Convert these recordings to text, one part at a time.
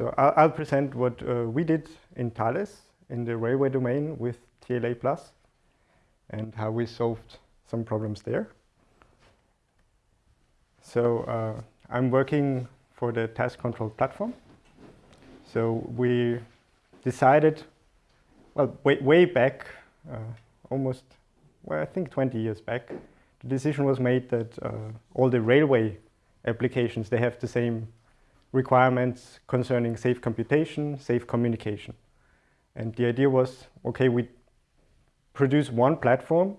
So I'll, I'll present what uh, we did in Thales in the railway domain with TLA Plus and how we solved some problems there. So uh, I'm working for the TAS control platform. So we decided, well, way, way back, uh, almost, well, I think 20 years back, the decision was made that uh, all the railway applications, they have the same requirements concerning safe computation, safe communication. And the idea was, okay, we produce one platform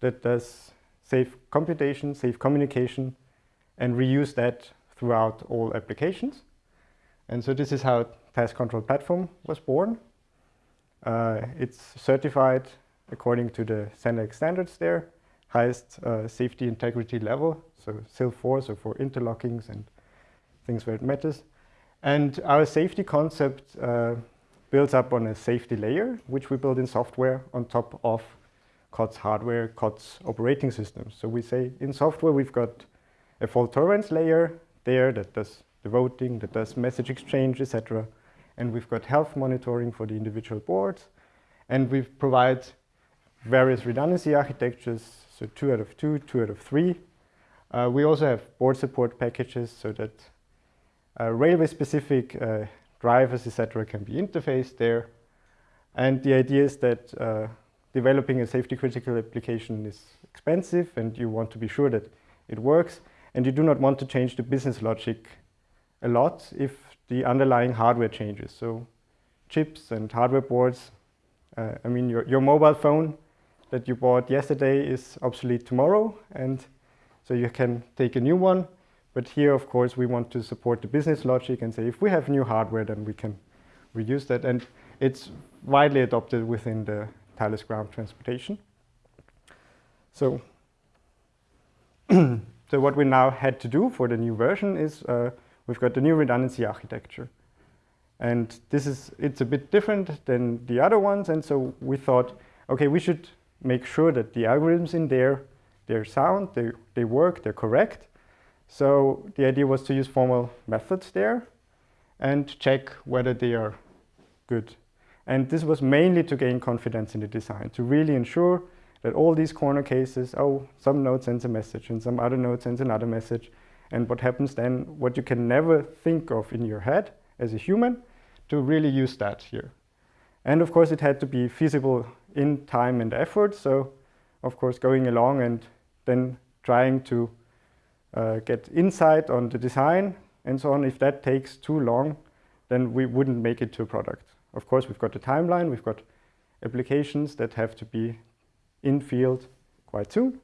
that does safe computation, safe communication, and reuse that throughout all applications. And so this is how TAS Control Platform was born. Uh, it's certified according to the CENELEC standards there, highest uh, safety integrity level, so SIL4, so for interlockings and things where it matters. And our safety concept uh, builds up on a safety layer, which we build in software on top of COTS hardware, COTS operating systems. So we say in software we've got a fault tolerance layer there that does the voting, that does message exchange, etc. And we've got health monitoring for the individual boards. And we provide various redundancy architectures, so two out of two, two out of three. Uh, we also have board support packages so that railway-specific uh, drivers, etc., can be interfaced there. And the idea is that uh, developing a safety-critical application is expensive, and you want to be sure that it works, and you do not want to change the business logic a lot if the underlying hardware changes. So chips and hardware boards, uh, I mean, your, your mobile phone that you bought yesterday is obsolete tomorrow, and so you can take a new one. But here, of course, we want to support the business logic and say if we have new hardware, then we can reuse that. And it's widely adopted within the Thales ground transportation. So, so what we now had to do for the new version is uh, we've got the new redundancy architecture. And this is, it's a bit different than the other ones. And so we thought, okay, we should make sure that the algorithms in there, they're sound, they, they work, they're correct. So the idea was to use formal methods there and check whether they are good. And this was mainly to gain confidence in the design, to really ensure that all these corner cases, oh, some node sends a message and some other node sends another message. And what happens then, what you can never think of in your head as a human, to really use that here. And of course, it had to be feasible in time and effort. So of course, going along and then trying to Uh, get insight on the design and so on. If that takes too long, then we wouldn't make it to a product. Of course, we've got the timeline, we've got applications that have to be in field quite soon.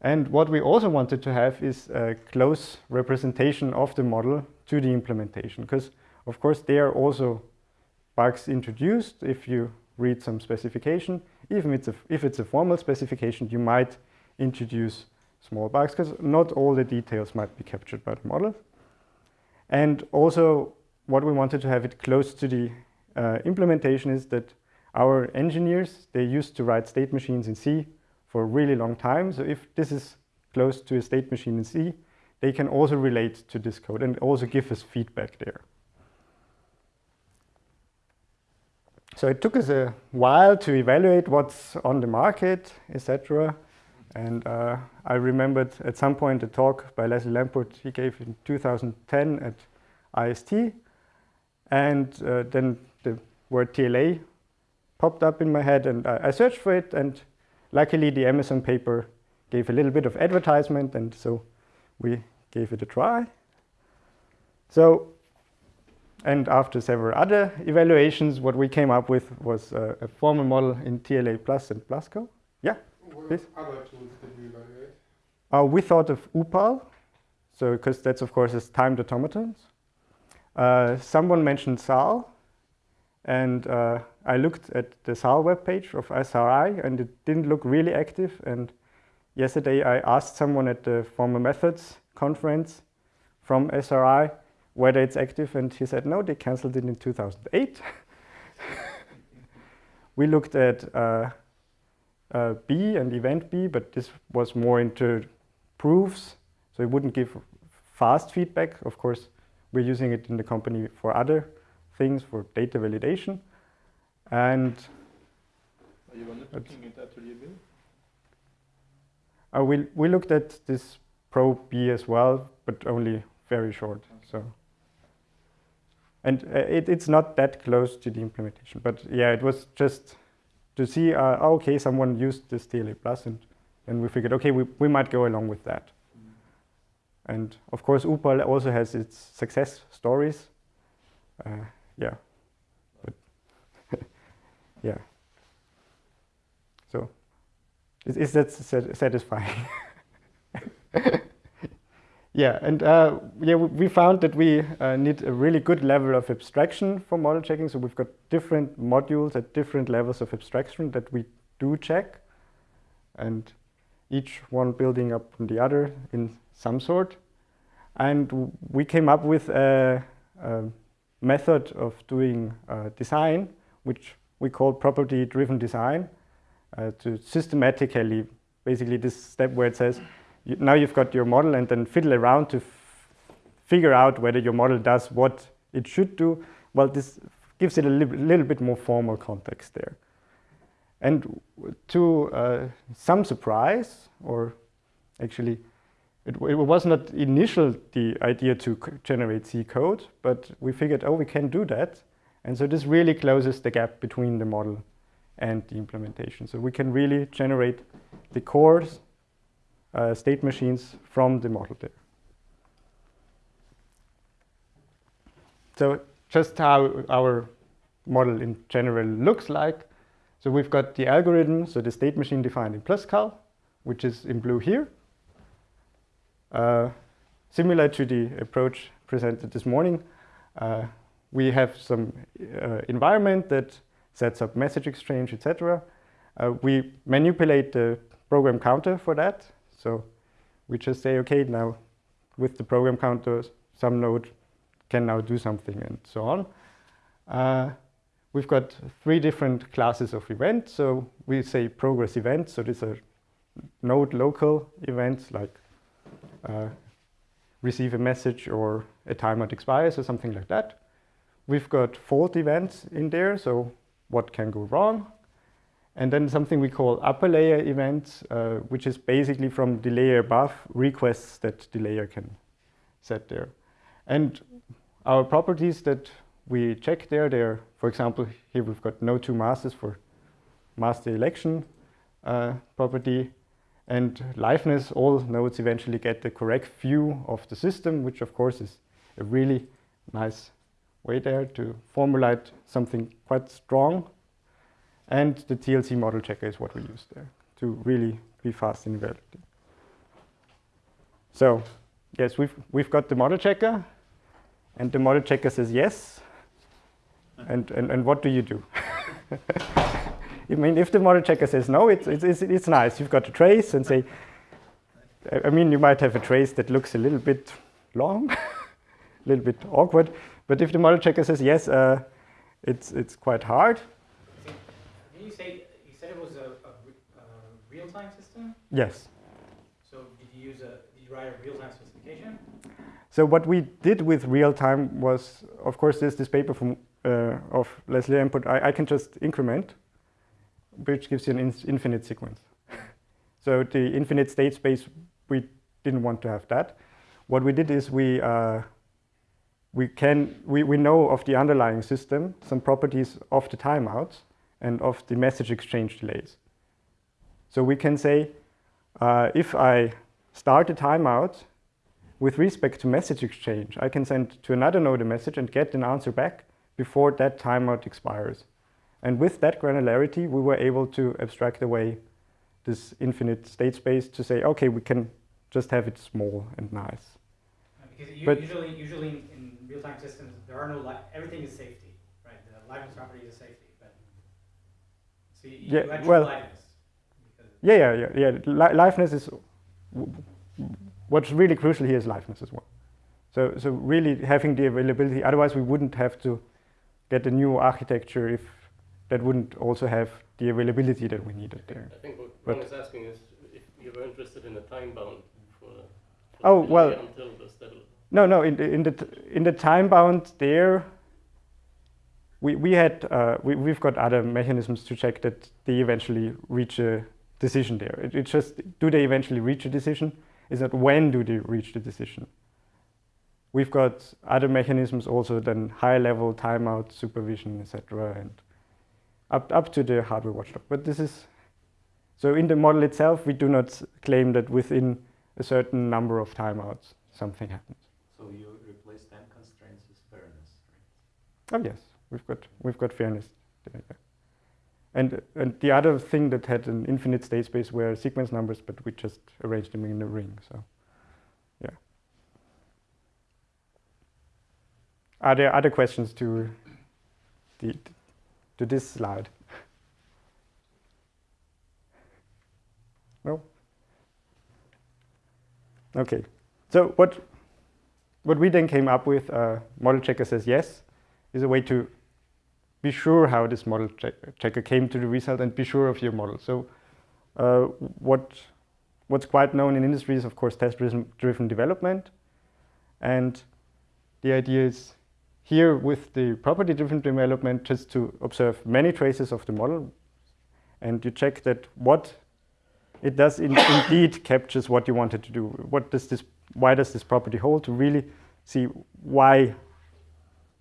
And what we also wanted to have is a close representation of the model to the implementation, because of course there are also bugs introduced if you read some specification. Even if it's a, if it's a formal specification, you might introduce small bugs because not all the details might be captured by the model. And also what we wanted to have it close to the uh, implementation is that our engineers, they used to write state machines in C for a really long time. So if this is close to a state machine in C, they can also relate to this code and also give us feedback there. So it took us a while to evaluate what's on the market, etc. And uh, I remembered at some point a talk by Leslie Lamport he gave in 2010 at IST. And uh, then the word TLA popped up in my head and I, I, searched for it. And luckily the Amazon paper gave a little bit of advertisement. And so we gave it a try. So, and after several other evaluations, what we came up with was uh, a formal model in TLA Plus and PlusCal. Yeah? What Please? other tools did you evaluate? Uh, we thought of UPPAAL, so because that's of course is timed automatons. Uh, someone mentioned SAL, and uh, I looked at the SAL webpage of SRI, and it didn't look really active. And yesterday I asked someone at the Formal Methods conference from SRI whether it's active, and he said no, they cancelled it in 2008. we looked at uh, B and event B, but this was more into proofs, so it wouldn't give fast feedback. Of course, we're using it in the company for other things, for data validation. And Are you looking at Atelier B? uh, we, we looked at this ProB as well, but only very short. So, and uh, it, it's not that close to the implementation. But yeah, it was just to see, uh, oh, okay, someone used this TLA Plus, and and we figured, okay, we, we might go along with that. And of course, UPPAAL also has its success stories. Uh, yeah, but yeah. So, is, is that satisfying? yeah, and uh, yeah, we- found that we uh, need a really good level of abstraction for model checking. So we've got different modules at different levels of abstraction that we do check, and each one building up on the other in some sort. And we came up with a, a method of doing uh, design, which we call property-driven design, uh, to systematically, basically this step where it says, now you've got your model and then fiddle around to figure out whether your model does what it should do. Well, this gives it a li- little bit more formal context there. And to uh, some surprise, or actually, it, it was not initial the idea to generate C code, but we figured, oh, we can do that. And so this really closes the gap between the model and the implementation. So we can really generate the cores, uh, state machines from the model there. So just how our model in general looks like. So we've got the algorithm, so the state machine defined in PlusCal, which is in blue here. Uh, similar to the approach presented this morning, uh, we have some uh, environment that sets up message exchange, etc. Uh, we manipulate the program counter for that. So we just say, okay, now with the program counter, some node can now do something and so on. Uh, we've got three different classes of events. So we say progress events. So these are node local events like uh, receive a message or a timeout expires or something like that. We've got fault events in there, so what can go wrong. And then something we call upper layer events, uh, which is basically from the layer above requests that the layer can set there. And our properties that we check there, they're, for example, here we've got no two masters for master election uh, property. And liveness, all nodes eventually get the correct view of the system, which of course is a really nice way there to formulate something quite strong. And the TLC model checker is what we use there to really be fast in evaluating. So yes, we've, we've got the model checker, and the model checker says yes. And, and, and what do you do? I mean, if the model checker says no, it's, it's, it's, nice. You've got a trace and say, I mean, you might have a trace that looks a little bit long, a little bit awkward. But if the model checker says yes, uh, it's, it's quite hard. Did you say you said it was a, a, re- a real-time system? Yes. So did you use a did you write a real-time specification? So what we did with real time was, of course, there's this paper from uh, of Leslie Lamport. I, I can just increment, which gives you an in- infinite sequence. so the infinite state space, we didn't want to have that. What we did is we uh, we can we, we know of the underlying system some properties of the timeouts and of the message exchange delays. So we can say uh, if I start a timeout with respect to message exchange, I can send to another node a message and get an answer back before that timeout expires. And with that granularity, we were able to abstract away this infinite state space to say, okay, we can just have it small and nice. Because But- usually, usually in, real-time systems, there are no everything is safety, right? The liveness property is safety, but so you, Yeah, you well- liveness. Yeah, yeah, yeah, yeah. Li- liveness is what's really crucial here is liveness as well. So, so really having the availability. Otherwise, we wouldn't have to get a new architecture if that wouldn't also have the availability that we needed there. I think what But- Ron is asking is if you were interested in a time bound for. for Oh, well- Until the. No, no. In the in the in the time bound there, we we had uh, we we've got other mechanisms to check that they eventually reach a decision there. It, it's just do they eventually reach a decision? Is that when do they reach the decision? We've got other mechanisms also than high level timeout supervision, etc., and up up to the hardware watchdog. But this is so in the model itself, we do not claim that within a certain number of timeouts something happens. So you replace time constraints with fairness, right? Oh yes, we've got we've got fairness there. And and the other thing that had an infinite state space were sequence numbers, but we just arranged them in a ring. So yeah. Are there other questions to the to this slide? No? Okay. So what what we then came up with, uh, model checker says yes, is a way to be sure how this model check checker came to the result and be sure of your model. So uh, what what's quite known in industry is of course test-driven development, and the idea is here with the property-driven development just to observe many traces of the model, and you check that what it does in, indeed captures what you wanted to do. What does this? Why does this property hold? To really see why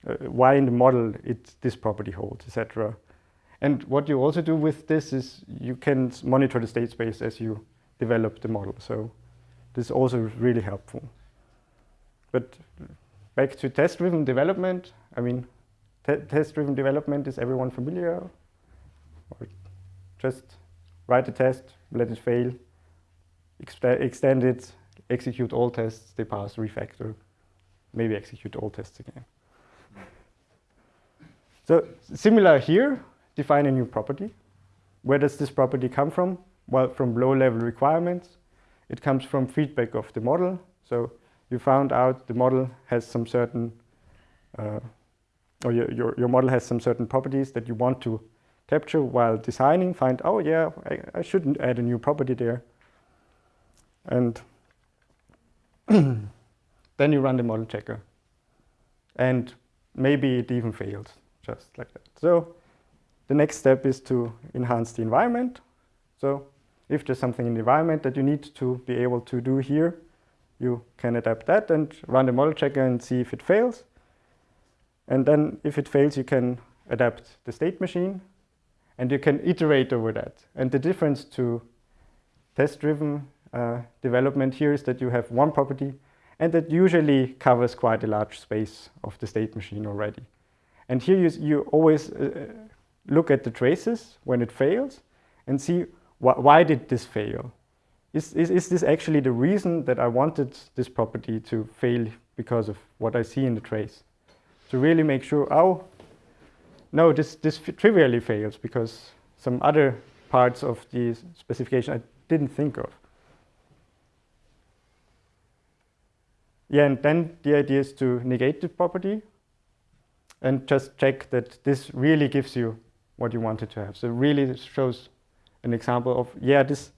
Uh, why in the model it this property holds, etc. And what you also do with this is you can monitor the state space as you develop the model. So this is also really helpful. But back to test-driven development. I mean, test-driven development is everyone familiar? Or just write a test, let it fail, extend it, execute all tests, they pass, refactor, maybe execute all tests again. So similar here, define a new property. Where does this property come from? Well, from low-level requirements. It comes from feedback of the model. So you found out the model has some certain, uh, or your, your, your model has some certain properties that you want to capture while designing, find, oh yeah, I, I shouldn't add a new property there. And then you run the model checker. And maybe it even fails, just like that. So the next step is to enhance the environment. So if there's something in the environment that you need to be able to do here, you can adapt that and run the model checker and see if it fails. And then if it fails, you can adapt the state machine and you can iterate over that. And the difference to test-driven uh, development here is that you have one property and that usually covers quite a large space of the state machine already. And here you, you always uh, look at the traces when it fails and see wh why did this fail? Is, is, is this actually the reason that I wanted this property to fail because of what I see in the trace? To really make sure, oh, no, this, this trivially fails because some other parts of the specification I didn't think of. Yeah, and then the idea is to negate the property and just check that this really gives you what you wanted to have. So really shows an example of, yeah, this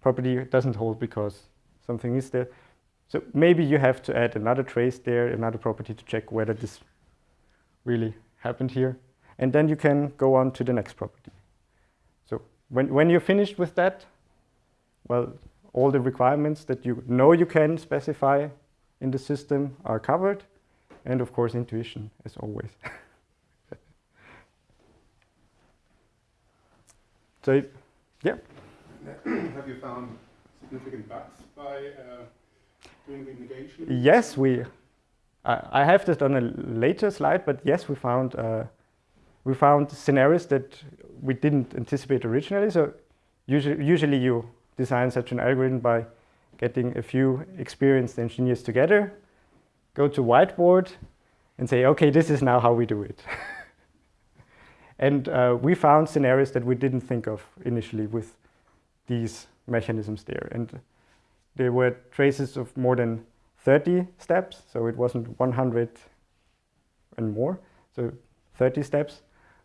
property doesn't hold because something is there. So maybe you have to add another trace there, another property to check whether this really happened here. And then you can go on to the next property. So when, when you're finished with that, well, all the requirements that you know you can specify in the system are covered. And of course, intuition, as always. so, yeah. Have you found significant bugs by uh, doing the negation? Yes, we. I, I have this on a later slide, but yes, we found uh, we found scenarios that we didn't anticipate originally. So usually, usually you design such an algorithm by getting a few experienced engineers together, go to whiteboard and say, okay, this is now how we do it. and uh, we found scenarios that we didn't think of initially with these mechanisms there. And there were traces of more than 30 steps, so it wasn't 100 and more, so 30 steps.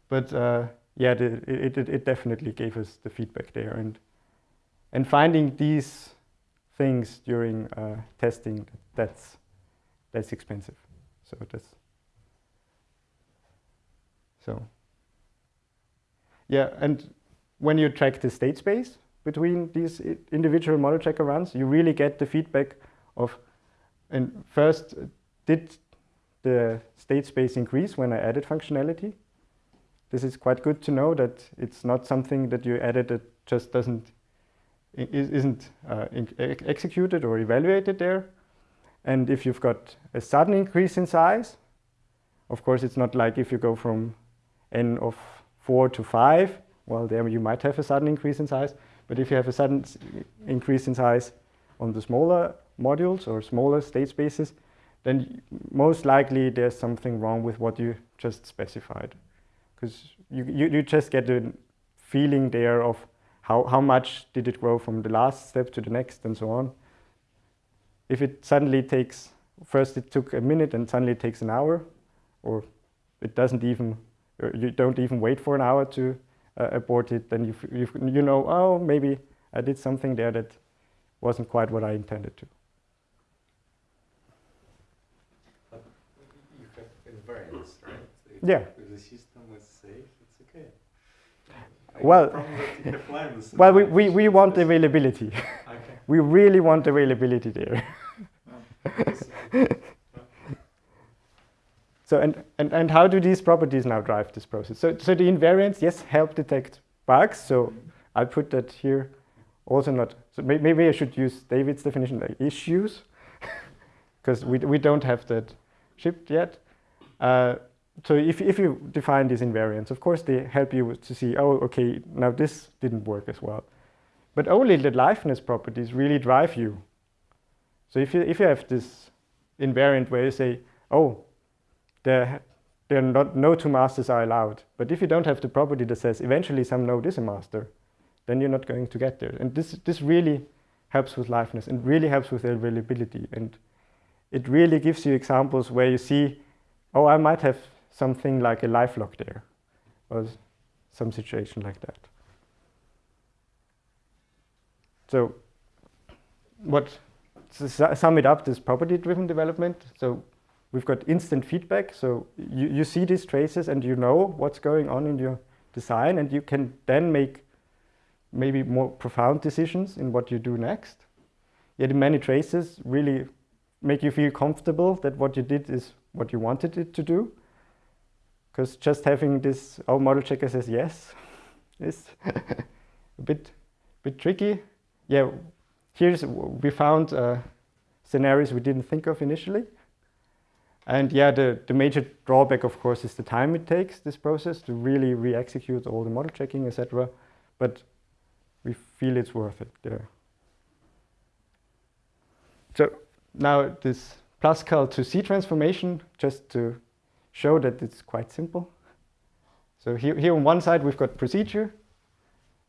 But uh, yeah, the, it, it, it definitely gave us the feedback there. And, and finding these things during uh, testing, that's that's expensive. So that's so yeah, and when you track the state space between these individual model checker runs, you really get the feedback of and first did the state space increase when I added functionality. This is quite good to know that it's not something that you added that just doesn't is- isn't uh, executed or evaluated there. And if you've got a sudden increase in size, of course, it's not like if you go from n of 4 to 5, well, there you might have a sudden increase in size. But if you have a sudden increase in size on the smaller modules or smaller state spaces, then most likely there's something wrong with what you just specified. Because you, you, you just get a feeling there of how, how much did it grow from the last step to the next and so on. If it suddenly takes, first it took a minute and suddenly it takes an hour, or it doesn't even, you don't even wait for an hour to uh, abort it, then you, you, you know, oh, maybe I did something there that wasn't quite what I intended to. But you have invariance, right? Yeah. If the system is safe, it's okay. I Well- the problem that you have lines Well, we, we, we want availability. We really want availability there. So and, and, and how do these properties now drive this process? So, so the invariants, yes, help detect bugs. So I'll put that here. Also not, so may, maybe I should use David's definition, like issues, because we, we don't have that shipped yet. Uh, so if, if you define these invariants, of course they help you to see, oh, okay, now this didn't work as well. But only the liveness properties really drive you. So if you, if you have this invariant where you say, oh, there, there are not, no two masters are allowed. But if you don't have the property that says eventually some node is a master, then you're not going to get there. And this, this really helps with liveness and really helps with availability. And it really gives you examples where you see, oh, I might have something like a live lock there, or some situation like that. So, what to sum it up, this property-driven development. So, we've got instant feedback. So you, you see these traces and you know what's going on in your design, and you can then make maybe more profound decisions in what you do next. Yet many traces really make you feel comfortable that what you did is what you wanted it to do. Because just having this, our model checker says yes, is a bit, bit tricky. Yeah, here's we found uh, scenarios we didn't think of initially. And yeah, the, the major drawback, of course, is the time it takes this process to really re-execute all the model checking, etc. But we feel it's worth it there. So now this PlusCal to C transformation, just to show that it's quite simple. So here, here on one side we've got procedure,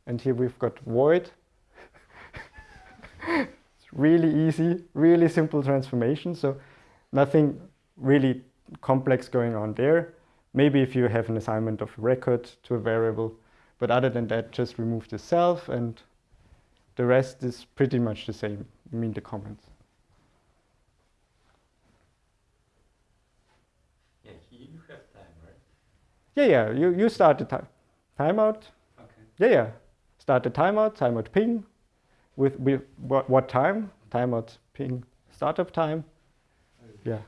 and here we've got void. It's really easy, really simple transformation. So nothing really complex going on there. Maybe if you have an assignment of record to a variable, but other than that, just remove the self and the rest is pretty much the same, I mean the comments. Yeah, you have time, right? Yeah, yeah, you, you start the time, timeout. Okay. Yeah, yeah, start the timeout, timeout ping with, with what, what time, timeout ping startup time. Yeah.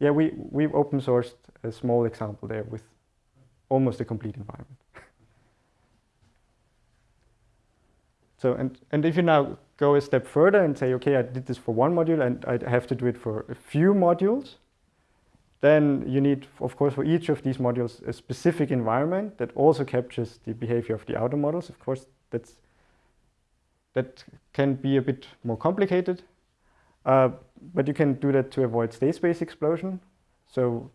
Yeah, we, we've open sourced a small example there with almost a complete environment. so, and, and if you now go a step further and say, okay, I did this for one module and I have to do it for a few modules, then you need, of course, for each of these modules, a specific environment that also captures the behavior of the outer models. Of course, that's, that can be a bit more complicated. Uh, but you can do that to avoid state space explosion. So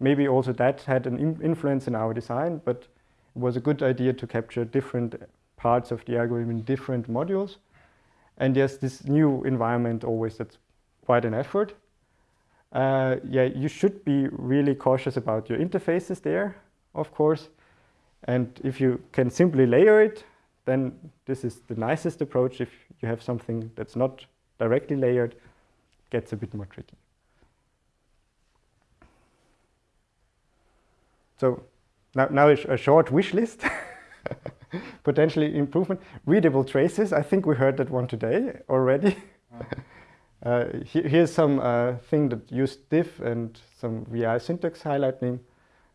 maybe also that had an influence in our design, but it was a good idea to capture different parts of the algorithm in different modules. And yes, this new environment always that's quite an effort. Uh, yeah, you should be really cautious about your interfaces there, of course. And if you can simply layer it, then this is the nicest approach if you have something that's not directly layered. it gets a bit more tricky. So now, now a, sh a short wish list, potentially improvement. Readable traces, I think we heard that one today already. uh, he here's some uh, thing that used diff and some VI syntax highlighting,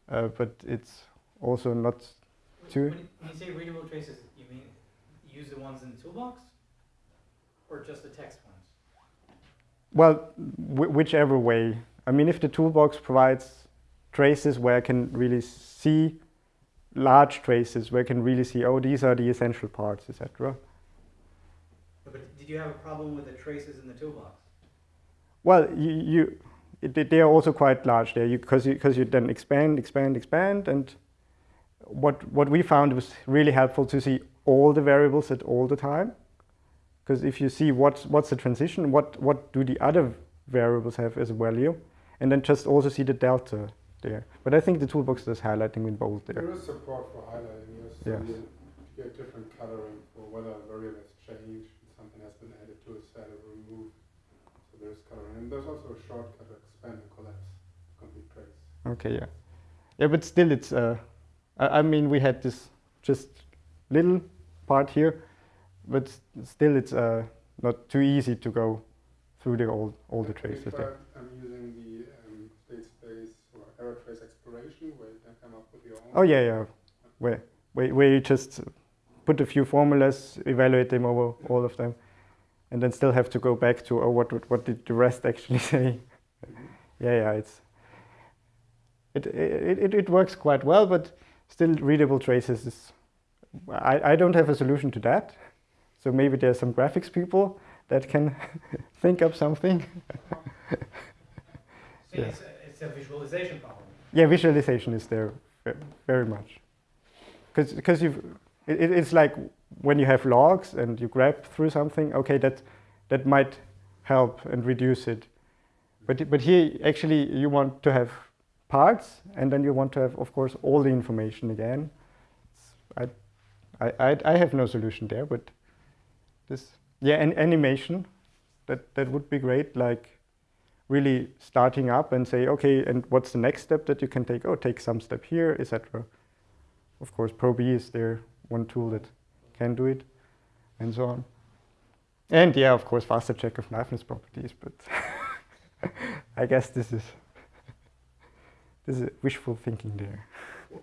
uh, but it's also not When- Two. When you- say readable traces, you mean use the ones in the toolbox? Or just the text ones? Well, wh- whichever way. I mean, if the toolbox provides traces where I can really see large traces, where I can really see, oh, these are the essential parts, etc. But did you have a problem with the traces in the toolbox? Well, you, you it, they- are also quite large there because you, because you then expand, expand, expand, and what what we found was really helpful to see all the variables at all the time. Because if you see what's what's the transition, what what do the other variables have as a value, and then just also see the delta there. But I think the toolbox does highlighting in bold there. There is support for highlighting, yes. So Yes. you get different coloring for whether a variable has changed, something has been added to a set or removed. So there's coloring. And there's also a shortcut to expand and collapse complete trace. Okay, yeah, yeah, but still, it's. Uh, I, I mean, we had this just little part here, but still, it's uh, not too easy to go through the all all the traces there. tried, um, using the um, state space or error trace exploration where you can come up with your own. Oh yeah, yeah, where where where you just put a few formulas, evaluate them over all of them, and then still have to go back to oh what what did the rest actually say? yeah, yeah, it's it it, it it works quite well, but still readable traces is. I, I don't have a solution to that, so maybe there's some graphics people that can think up something. So Yeah. it's, a, it's a visualization problem. Yeah, visualization is there very much. Because because you've it, it- it's like when you have logs and you grab through something. Okay, that that might help and reduce it. But but here actually you want to have parts, and then you want to have, of course, all the information again. I I I, I have no solution there, but this yeah, and animation that that would be great. Like really starting up and say, okay, and what's the next step that you can take? Oh, take some step here, etc. Of course, ProB is there, one tool that can do it, and so on. And yeah, of course, faster check of liveness properties, but I guess this is this is wishful thinking there.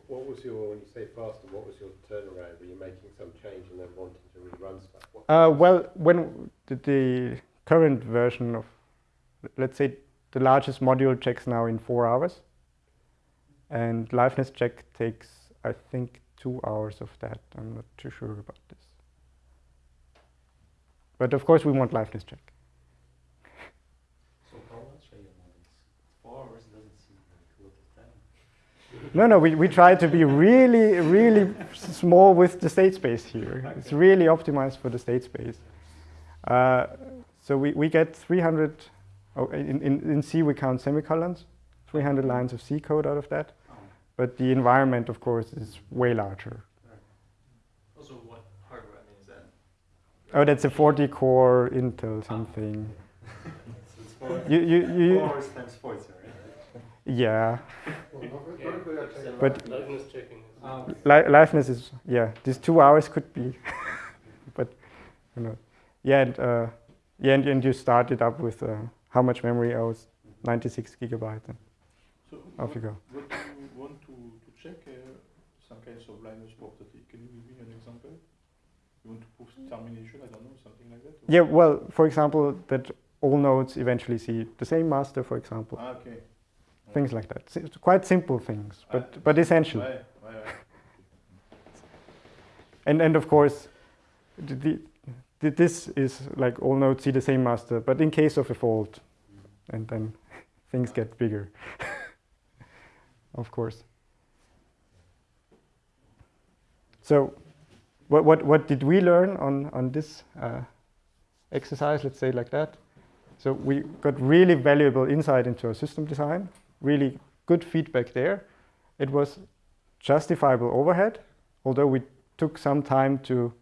What, was your, when you say faster, what was your turnaround? Were you making some change and then wanting to rerun stuff? Uh, well, when the, the current version of, let's say, the largest module checks now in four hours, and liveness check takes, I think, two hours of that. I'm not too sure about this. But of course, we want liveness check. So how much are your models? Four hours doesn't seem like a lot of time. No, no, we, we try to be really, really small with the state space here. It's really optimized for the state space. Uh, so we, we get 300, oh, in, in, in C we count semicolons, 300 lines of C code out of that. Oh. But the environment, of course, is way larger. Also, what hardware I mean is that? Oh, that's a 40 core Intel something. So it's four, You, you, you, four hours times 40, right? Yeah, Well, not, not if we are taking But- Liveness checking is. Um, li- liveness is, yeah, these two hours could be, but, you know, yeah, and, uh, yeah, and, and you start it up with uh, how much memory? I was 96 gigabyte. And So off you go. What do you want to, to check uh, some kinds of liveness property? Can you give me an example? You want to prove termination? I don't know, something like that? or- Yeah, well, for example, that all nodes eventually see the same master, for example, Ah, okay. Things like that. Quite simple things, but, but essential. And, and of course, the, the- this is like all nodes see the same master, but in case of a fault, and then things get bigger, of course. So, what, what, what did we learn on, on this uh, exercise, let's say like that? So we got really valuable insight into our system design, really good feedback there. It was justifiable overhead, although we took some time to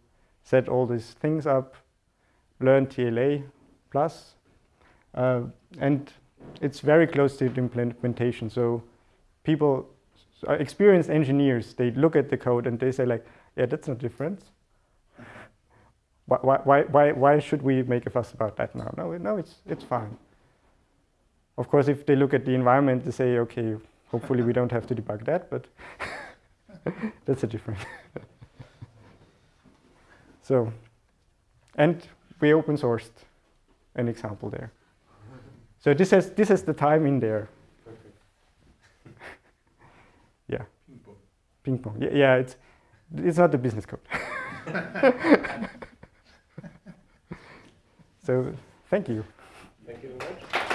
set all these things up, learn TLA plus. Uh, and it's very close to the implementation. So people, so experienced engineers, they look at the code and they say like, yeah, that's no difference. Why, why, why, why, should we make a fuss about that now? No, no, it's, it's fine. Of course, if they look at the environment, they say, okay, hopefully we don't have to debug that, but that's a different. so, and we open sourced an example there. So this has this has the time in there. yeah, Ping pong. ping pong. Yeah, yeah, it's it's not the business code. so thank you. Thank you very much.